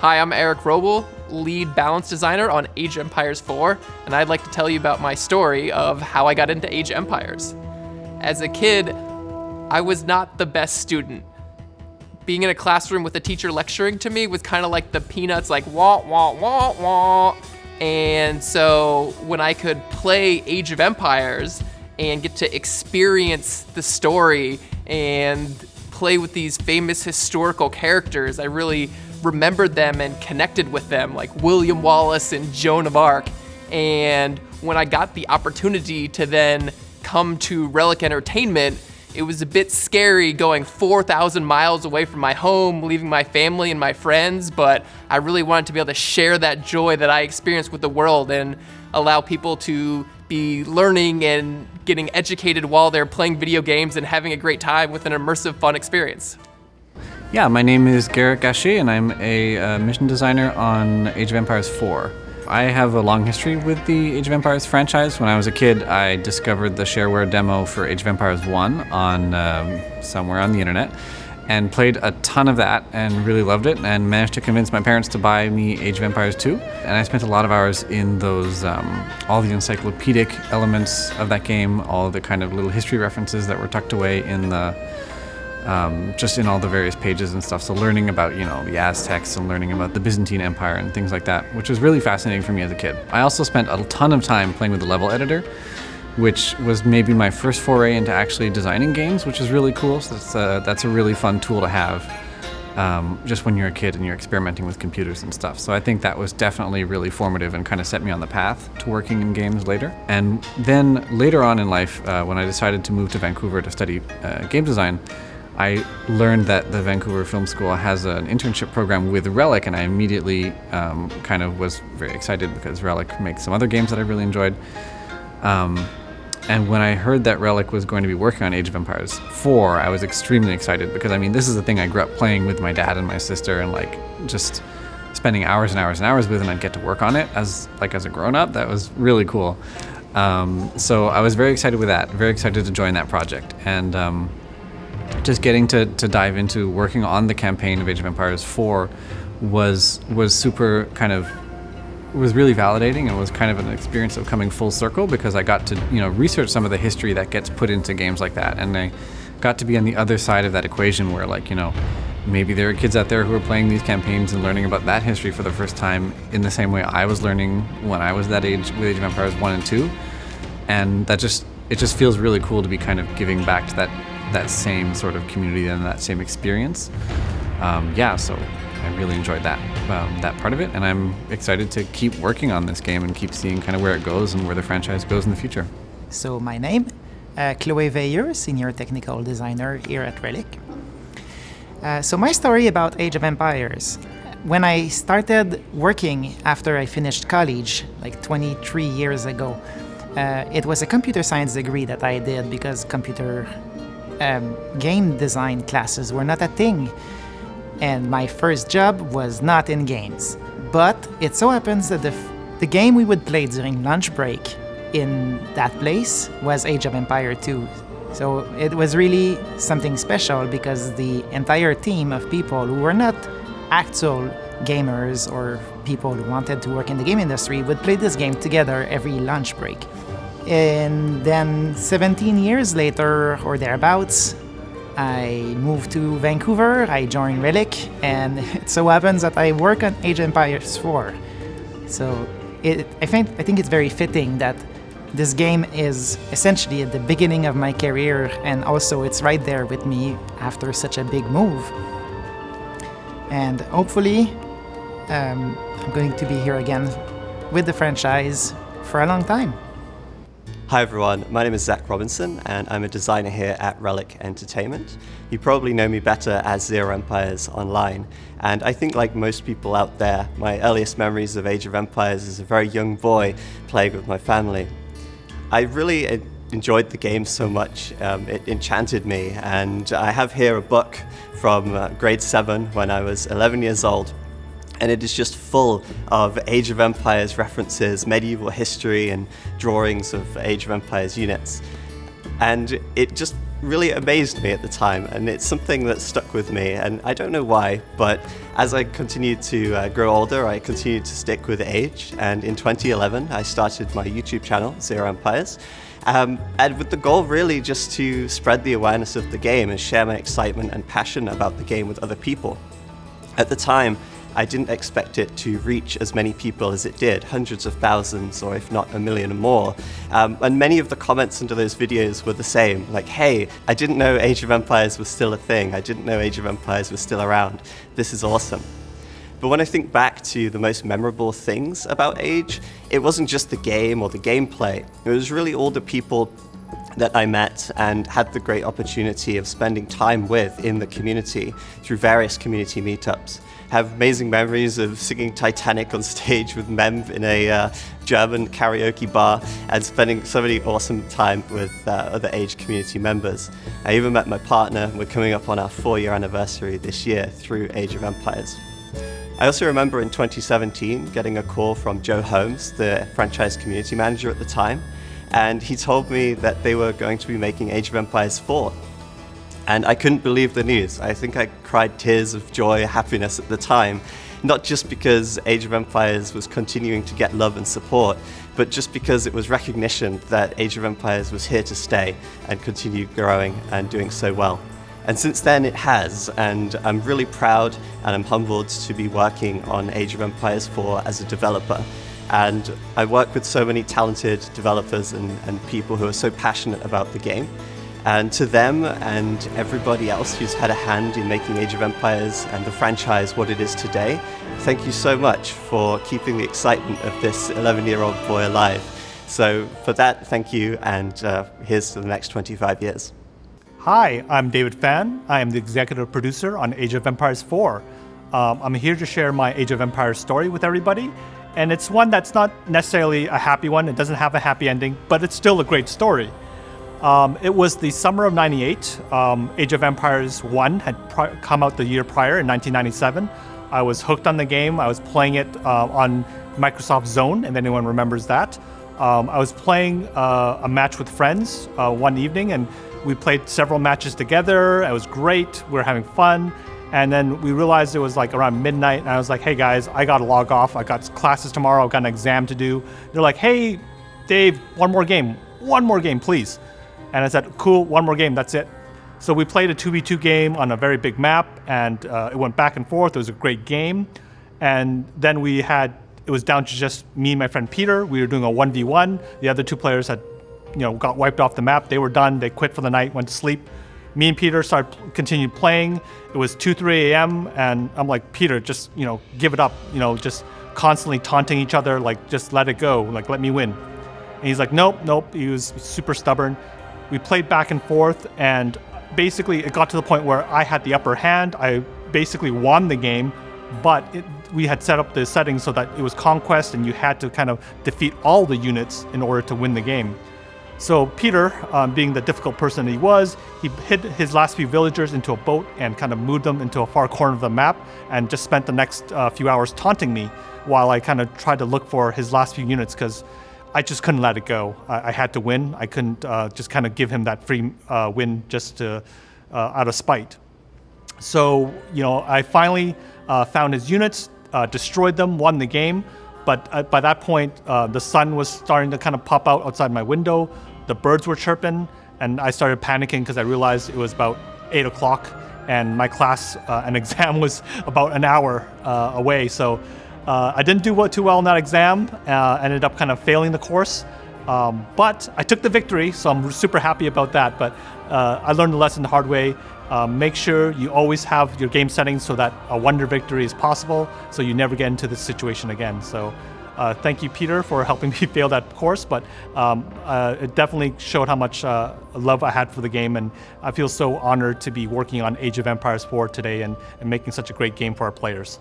Hi, I'm Eric Roble, lead balance designer on Age of Empires 4, and I'd like to tell you about my story of how I got into Age Empires. As a kid, I was not the best student. Being in a classroom with a teacher lecturing to me was kind of like the peanuts, like wah, wah, wah, wah. And so when I could play Age of Empires and get to experience the story and play with these famous historical characters, I really remembered them and connected with them, like William Wallace and Joan of Arc. And when I got the opportunity to then come to Relic Entertainment, it was a bit scary going 4,000 miles away from my home, leaving my family and my friends, but I really wanted to be able to share that joy that I experienced with the world and allow people to be learning and getting educated while they're playing video games and having a great time with an immersive, fun experience. Yeah, my name is Garrett Gachet and I'm a uh, mission designer on Age of Empires 4. I have a long history with the Age of Empires franchise. When I was a kid, I discovered the shareware demo for Age of Empires 1 on um, somewhere on the internet and played a ton of that and really loved it and managed to convince my parents to buy me Age of Empires 2. And I spent a lot of hours in those, um, all the encyclopedic elements of that game, all the kind of little history references that were tucked away in the um, just in all the various pages and stuff. So learning about, you know, the Aztecs and learning about the Byzantine Empire and things like that, which was really fascinating for me as a kid. I also spent a ton of time playing with the level editor, which was maybe my first foray into actually designing games, which is really cool. So that's a, that's a really fun tool to have um, just when you're a kid and you're experimenting with computers and stuff. So I think that was definitely really formative and kind of set me on the path to working in games later. And then later on in life, uh, when I decided to move to Vancouver to study uh, game design, I learned that the Vancouver Film School has an internship program with Relic, and I immediately um, kind of was very excited because Relic makes some other games that I really enjoyed. Um, and when I heard that Relic was going to be working on Age of Empires 4, I was extremely excited because I mean, this is the thing I grew up playing with my dad and my sister and like just spending hours and hours and hours with and I'd get to work on it as like as a grown up. That was really cool. Um, so I was very excited with that, very excited to join that project. And um, just getting to, to dive into working on the campaign of Age of Empires 4 was was super kind of was really validating and was kind of an experience of coming full circle because I got to you know research some of the history that gets put into games like that. And I got to be on the other side of that equation where like you know maybe there are kids out there who are playing these campaigns and learning about that history for the first time in the same way I was learning when I was that age with Age of Empires 1 and 2 and that just it just feels really cool to be kind of giving back to that that same sort of community and that same experience. Um, yeah, so I really enjoyed that um, that part of it, and I'm excited to keep working on this game and keep seeing kind of where it goes and where the franchise goes in the future. So my name, uh, Chloe Veilleux, senior technical designer here at Relic. Uh, so my story about Age of Empires. When I started working after I finished college, like 23 years ago, uh, it was a computer science degree that I did because computer um, game design classes were not a thing. And my first job was not in games. But it so happens that the, the game we would play during lunch break in that place was Age of Empire 2. So it was really something special because the entire team of people who were not actual gamers or people who wanted to work in the game industry would play this game together every lunch break. And then 17 years later, or thereabouts, I moved to Vancouver, I joined Relic, and it so happens that I work on Age of Empires 4. So it, I, think, I think it's very fitting that this game is essentially at the beginning of my career, and also it's right there with me after such a big move. And hopefully, um, I'm going to be here again with the franchise for a long time. Hi everyone, my name is Zach Robinson and I'm a designer here at Relic Entertainment. You probably know me better as Zero Empires Online and I think like most people out there, my earliest memories of Age of Empires as a very young boy playing with my family. I really enjoyed the game so much, um, it enchanted me and I have here a book from uh, grade 7 when I was 11 years old and it is just full of Age of Empires references, medieval history, and drawings of Age of Empires units. And it just really amazed me at the time, and it's something that stuck with me, and I don't know why, but as I continued to uh, grow older, I continued to stick with Age, and in 2011 I started my YouTube channel, Zero Empires, um, and with the goal really just to spread the awareness of the game and share my excitement and passion about the game with other people. At the time, I didn't expect it to reach as many people as it did, hundreds of thousands or if not a million or more. Um, and many of the comments under those videos were the same, like, hey, I didn't know Age of Empires was still a thing, I didn't know Age of Empires was still around, this is awesome. But when I think back to the most memorable things about Age, it wasn't just the game or the gameplay, it was really all the people that I met and had the great opportunity of spending time with in the community through various community meetups have amazing memories of singing Titanic on stage with Mem in a uh, German karaoke bar and spending so many awesome time with uh, other age community members. I even met my partner. We're coming up on our four year anniversary this year through Age of Empires. I also remember in 2017 getting a call from Joe Holmes, the franchise community manager at the time, and he told me that they were going to be making Age of Empires 4 and I couldn't believe the news. I think I cried tears of joy, happiness at the time, not just because Age of Empires was continuing to get love and support, but just because it was recognition that Age of Empires was here to stay and continue growing and doing so well. And since then it has, and I'm really proud and I'm humbled to be working on Age of Empires 4 as a developer. And I work with so many talented developers and, and people who are so passionate about the game. And to them and everybody else who's had a hand in making Age of Empires and the franchise what it is today, thank you so much for keeping the excitement of this 11-year-old boy alive. So for that, thank you, and uh, here's to the next 25 years. Hi, I'm David Fan. I am the executive producer on Age of Empires 4. Um, I'm here to share my Age of Empires story with everybody, and it's one that's not necessarily a happy one. It doesn't have a happy ending, but it's still a great story. Um, it was the summer of 98. Um, Age of Empires 1 had come out the year prior in 1997. I was hooked on the game. I was playing it uh, on Microsoft Zone, if anyone remembers that. Um, I was playing uh, a match with friends uh, one evening, and we played several matches together. It was great. We were having fun. And then we realized it was like around midnight, and I was like, hey guys, I gotta log off. I got classes tomorrow, I've got an exam to do. They're like, hey, Dave, one more game. One more game, please. And I said, cool, one more game, that's it. So we played a 2v2 game on a very big map, and uh, it went back and forth. It was a great game. And then we had, it was down to just me and my friend Peter. We were doing a 1v1. The other two players had, you know, got wiped off the map. They were done. They quit for the night, went to sleep. Me and Peter started, continued playing. It was 2, 3 a.m. And I'm like, Peter, just, you know, give it up. You know, just constantly taunting each other, like, just let it go. Like, let me win. And he's like, nope, nope. He was super stubborn. We played back and forth, and basically it got to the point where I had the upper hand. I basically won the game, but it, we had set up the settings so that it was conquest, and you had to kind of defeat all the units in order to win the game. So Peter, um, being the difficult person he was, he hid his last few villagers into a boat and kind of moved them into a far corner of the map and just spent the next uh, few hours taunting me while I kind of tried to look for his last few units because I just couldn't let it go. I, I had to win. I couldn't uh, just kind of give him that free uh, win just to, uh, out of spite. So, you know, I finally uh, found his units, uh, destroyed them, won the game. But by that point, the sun was starting to kind of pop out outside my window. The birds were chirping, and I started panicking because I realized it was about 8 o'clock and my class uh, and exam was about an hour uh, away. So uh, I didn't do too well in that exam, uh, ended up kind of failing the course. Um, but I took the victory, so I'm super happy about that. But uh, I learned the lesson the hard way. Uh, make sure you always have your game settings so that a wonder victory is possible, so you never get into this situation again. So uh, thank you, Peter, for helping me fail that course, but um, uh, it definitely showed how much uh, love I had for the game, and I feel so honored to be working on Age of Empires 4 today and, and making such a great game for our players.